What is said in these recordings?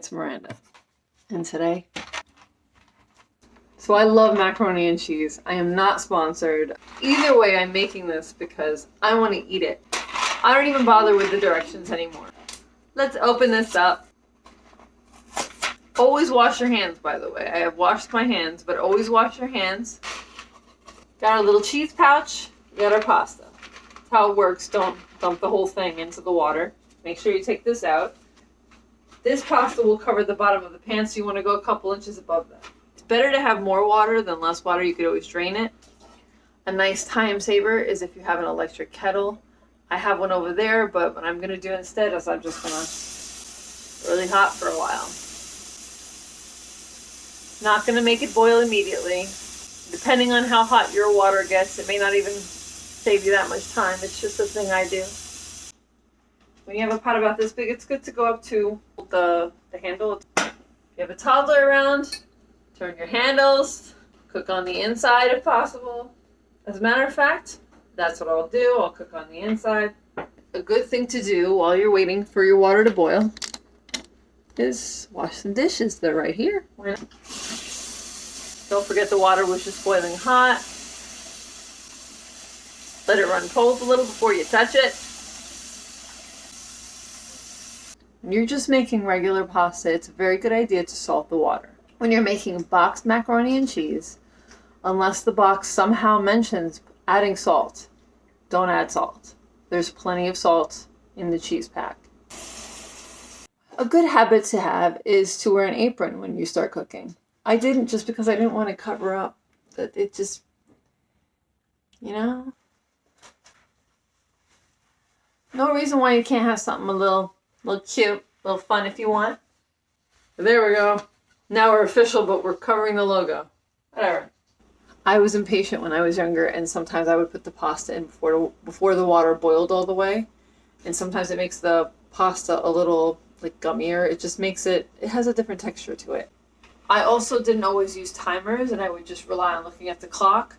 It's Miranda. And today, so I love macaroni and cheese. I am not sponsored. Either way, I'm making this because I want to eat it. I don't even bother with the directions anymore. Let's open this up. Always wash your hands, by the way. I have washed my hands, but always wash your hands. Got our little cheese pouch. Got our pasta. That's how it works. Don't dump the whole thing into the water. Make sure you take this out. This pasta will cover the bottom of the pan, so you want to go a couple inches above that. It's better to have more water than less water. You could always drain it. A nice time saver is if you have an electric kettle. I have one over there, but what I'm going to do instead is I'm just going to really hot for a while. Not going to make it boil immediately. Depending on how hot your water gets, it may not even save you that much time. It's just a thing I do. When you have a pot about this big, it's good to go up to the, the handle. If you have a toddler around, turn your handles, cook on the inside if possible. As a matter of fact, that's what I'll do. I'll cook on the inside. A good thing to do while you're waiting for your water to boil is wash some dishes. They're right here. Don't forget the water was just boiling hot. Let it run cold a little before you touch it. When you're just making regular pasta, it's a very good idea to salt the water. When you're making boxed macaroni and cheese, unless the box somehow mentions adding salt, don't add salt. There's plenty of salt in the cheese pack. A good habit to have is to wear an apron when you start cooking. I didn't just because I didn't want to cover up. It just, you know? No reason why you can't have something a little, little cute, a little fun if you want. There we go. Now we're official, but we're covering the logo. Whatever. I was impatient when I was younger, and sometimes I would put the pasta in before before the water boiled all the way, and sometimes it makes the pasta a little like gummier. It just makes it. It has a different texture to it. I also didn't always use timers, and I would just rely on looking at the clock.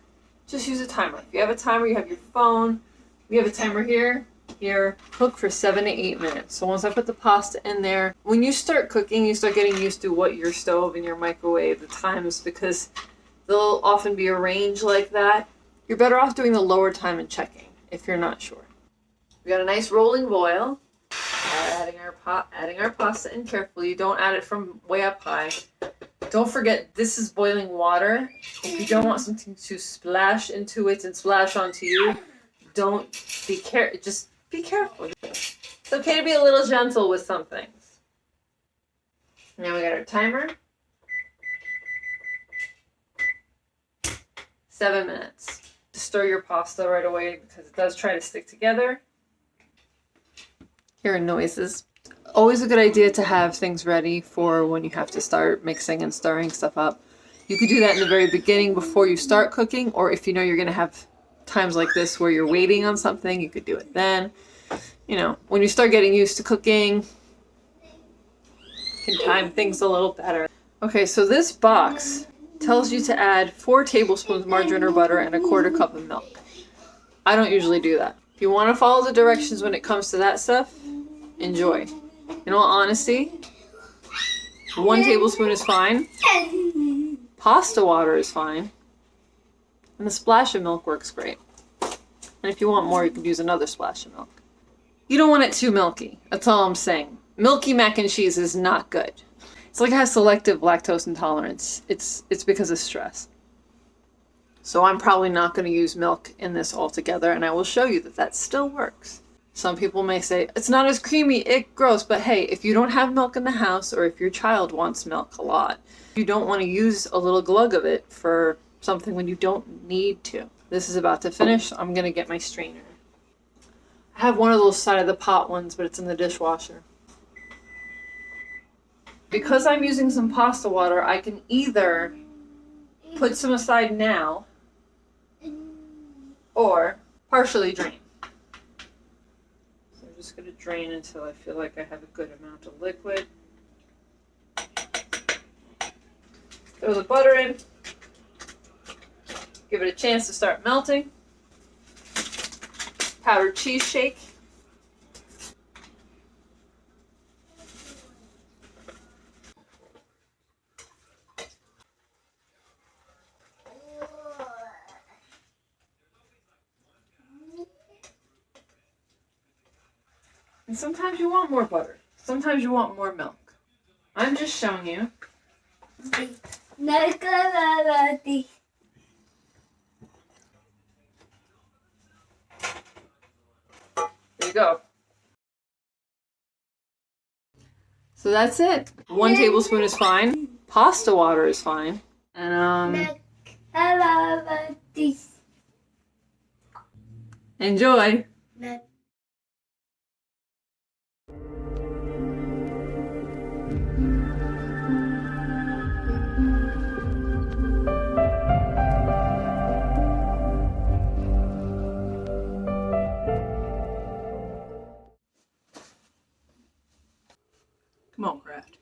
Just use a timer. If you have a timer, you have your phone. We have a timer here. Here, cook for seven to eight minutes. So once I put the pasta in there, when you start cooking, you start getting used to what your stove and your microwave, the times, because they'll often be arranged like that. You're better off doing the lower time and checking if you're not sure. We got a nice rolling boil. Adding our pot, adding our pasta in carefully. Don't add it from way up high. Don't forget this is boiling water. If you don't want something to splash into it and splash onto you, don't be care. Just be careful. It's okay to be a little gentle with some things. Now we got our timer. Seven minutes. Stir your pasta right away because it does try to stick together. Hearing noises. Always a good idea to have things ready for when you have to start mixing and stirring stuff up. You could do that in the very beginning before you start cooking, or if you know you're going to have times like this where you're waiting on something, you could do it then. You know, when you start getting used to cooking, you can time things a little better. Okay, so this box tells you to add four tablespoons margarine or butter and a quarter cup of milk. I don't usually do that. If you want to follow the directions when it comes to that stuff, enjoy. In all honesty, one tablespoon is fine. Pasta water is fine. And a splash of milk works great. And if you want more, you can use another splash of milk. You don't want it too milky. That's all I'm saying. Milky mac and cheese is not good. It's like I have selective lactose intolerance. It's, it's because of stress. So I'm probably not going to use milk in this altogether, and I will show you that that still works. Some people may say, it's not as creamy, it gross, but hey, if you don't have milk in the house, or if your child wants milk a lot, you don't want to use a little glug of it for something when you don't need to. This is about to finish. I'm going to get my strainer. I have one of those side of the pot ones, but it's in the dishwasher. Because I'm using some pasta water, I can either put some aside now or partially drain. So I'm just going to drain until I feel like I have a good amount of liquid. Throw the butter in. Give it a chance to start melting. Powdered cheese shake. And sometimes you want more butter. Sometimes you want more milk. I'm just showing you. Uh, uh, you go. So that's it. One tablespoon is fine. Pasta water is fine. And um enjoy. Kraft.